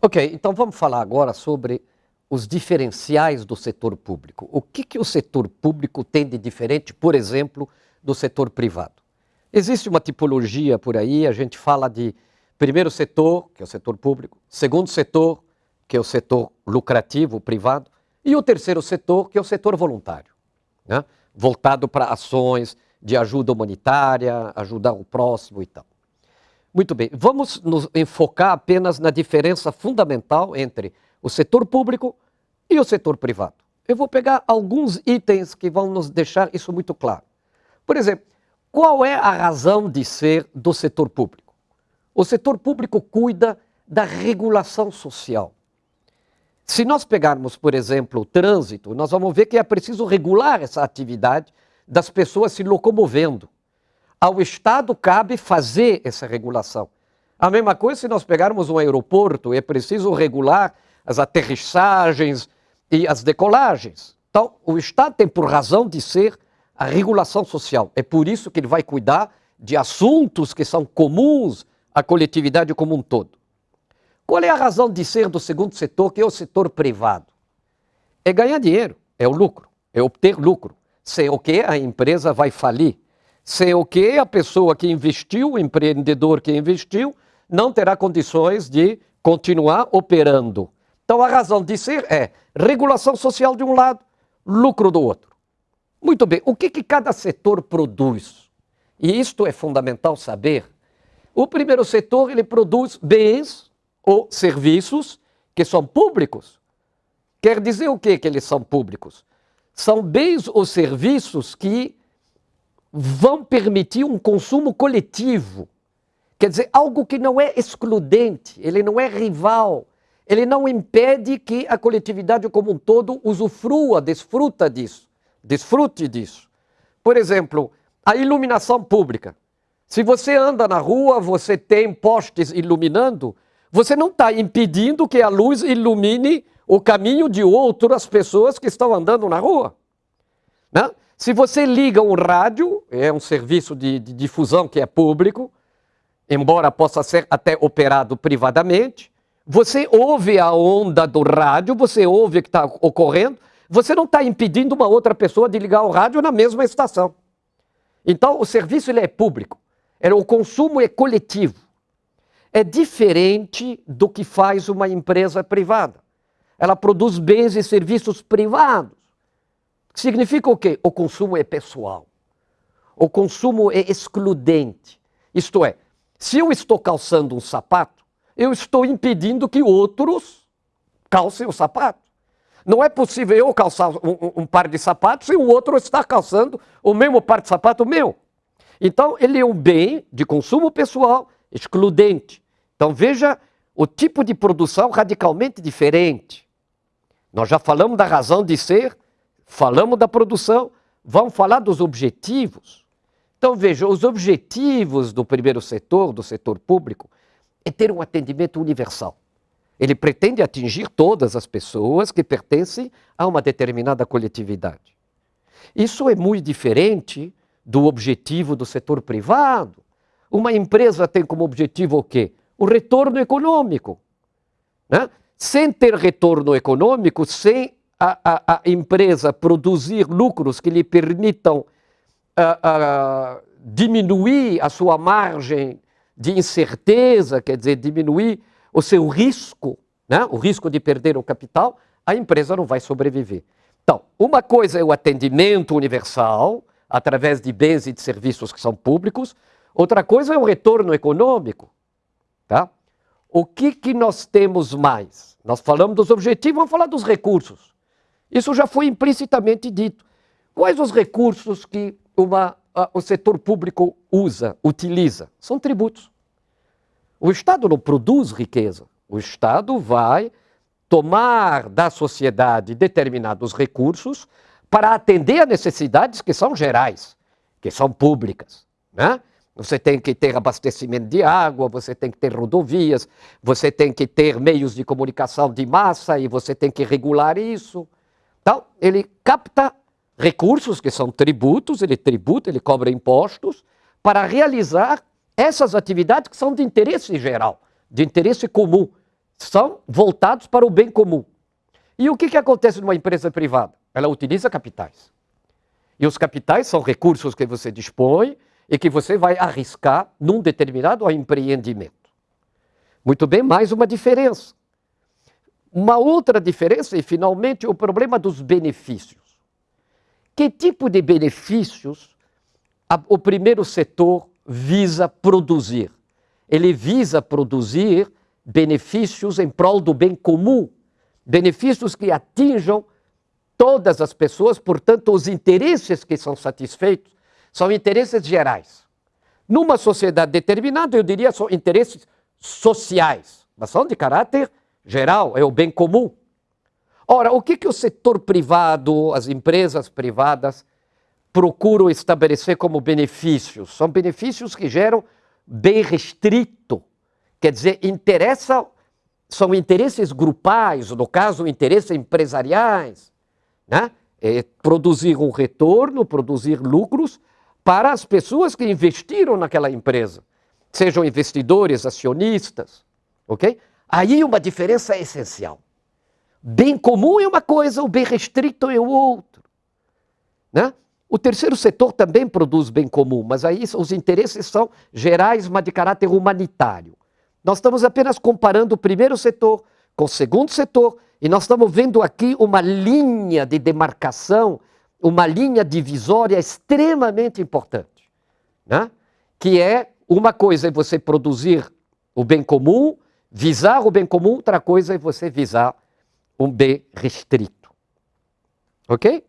Ok, então vamos falar agora sobre os diferenciais do setor público. O que, que o setor público tem de diferente, por exemplo, do setor privado? Existe uma tipologia por aí, a gente fala de primeiro setor, que é o setor público, segundo setor, que é o setor lucrativo, privado, e o terceiro setor, que é o setor voluntário, né? voltado para ações de ajuda humanitária, ajudar o próximo e tal. Muito bem, vamos nos enfocar apenas na diferença fundamental entre o setor público e o setor privado. Eu vou pegar alguns itens que vão nos deixar isso muito claro. Por exemplo, qual é a razão de ser do setor público? O setor público cuida da regulação social. Se nós pegarmos, por exemplo, o trânsito, nós vamos ver que é preciso regular essa atividade das pessoas se locomovendo. Ao Estado cabe fazer essa regulação. A mesma coisa se nós pegarmos um aeroporto, é preciso regular as aterrissagens e as decolagens. Então, o Estado tem por razão de ser a regulação social. É por isso que ele vai cuidar de assuntos que são comuns à coletividade como um todo. Qual é a razão de ser do segundo setor, que é o setor privado? É ganhar dinheiro, é o lucro, é obter lucro. Sem o que a empresa vai falir. Sem o que a pessoa que investiu, o empreendedor que investiu, não terá condições de continuar operando. Então a razão de ser é regulação social de um lado, lucro do outro. Muito bem, o que, que cada setor produz? E isto é fundamental saber. O primeiro setor ele produz bens ou serviços que são públicos. Quer dizer o que que eles são públicos? São bens ou serviços que vão permitir um consumo coletivo. Quer dizer, algo que não é excludente, ele não é rival, ele não impede que a coletividade como um todo usufrua, desfruta disso, desfrute disso. Por exemplo, a iluminação pública. Se você anda na rua, você tem postes iluminando, você não está impedindo que a luz ilumine o caminho de outras pessoas que estão andando na rua. Né? Se você liga um rádio, é um serviço de, de difusão que é público, embora possa ser até operado privadamente, você ouve a onda do rádio, você ouve o que está ocorrendo, você não está impedindo uma outra pessoa de ligar o rádio na mesma estação. Então, o serviço ele é público, o consumo é coletivo. É diferente do que faz uma empresa privada. Ela produz bens e serviços privados. Significa o quê? O consumo é pessoal. O consumo é excludente. Isto é, se eu estou calçando um sapato, eu estou impedindo que outros calcem o sapato. Não é possível eu calçar um, um, par de sapatos e o outro está calçando o mesmo par de sapato meu. Então, ele é um bem de consumo pessoal excludente. Então, veja o tipo de produção radicalmente diferente. Nós já falamos da razão de ser, falamos da produção, vamos falar dos objetivos. Então, veja, os objetivos do primeiro setor, do setor público, é ter um atendimento universal. Ele pretende atingir todas as pessoas que pertencem a uma determinada coletividade. Isso é muito diferente do objetivo do setor privado. Uma empresa tem como objetivo o quê? O retorno econômico. Né? Sem ter retorno econômico, sem a, a, a empresa produzir lucros que lhe permitam diminuir a sua margem de incerteza, quer dizer, diminuir o seu risco, né? o risco de perder o capital, a empresa não vai sobreviver. Então, uma coisa é o atendimento universal, através de bens e de serviços que são públicos, outra coisa é o retorno econômico. Tá? O que, que nós temos mais? Nós falamos dos objetivos, vamos falar dos recursos. Isso já foi implicitamente dito. Quais os recursos que uma o setor público usa, utiliza? São tributos. O Estado não produz riqueza. O Estado vai tomar da sociedade determinados recursos para atender a necessidades que são gerais, que são públicas. Né? Você tem que ter abastecimento de água, você tem que ter rodovias, você tem que ter meios de comunicação de massa e você tem que regular isso. Então, ele capta recursos que são tributos, ele tributa, ele cobra impostos, para realizar essas atividades que são de interesse geral, de interesse comum, são voltados para o bem comum. E o que, que acontece numa empresa privada? Ela utiliza capitais. E os capitais são recursos que você dispõe e que você vai arriscar num determinado empreendimento. Muito bem, mais uma diferença. Uma outra diferença e, finalmente, o problema dos benefícios. Que tipo de benefícios a, o primeiro setor visa produzir? Ele visa produzir benefícios em prol do bem comum, benefícios que atinjam todas as pessoas, portanto, os interesses que são satisfeitos são interesses gerais. Numa sociedade determinada, eu diria, são interesses sociais, mas são de caráter geral, é o bem comum. Ora, o que, que o setor privado, as empresas privadas, procuram estabelecer como benefícios? São benefícios que geram bem restrito, quer dizer, interessa, são interesses grupais, no caso, interesses empresariais, né? É produzir um retorno, produzir lucros para as pessoas que investiram naquela empresa, sejam investidores, acionistas, ok? Aí uma diferença é essencial. Bem comum é uma coisa, o bem restrito é o outro. Né? O terceiro setor também produz bem comum, mas aí os interesses são gerais, mas de caráter humanitário. Nós estamos apenas comparando o primeiro setor com o segundo setor e nós estamos vendo aqui uma linha de demarcação uma linha divisória extremamente importante, né? que é uma coisa é você produzir o bem comum, visar o bem comum, outra coisa é você visar um bem restrito. Ok?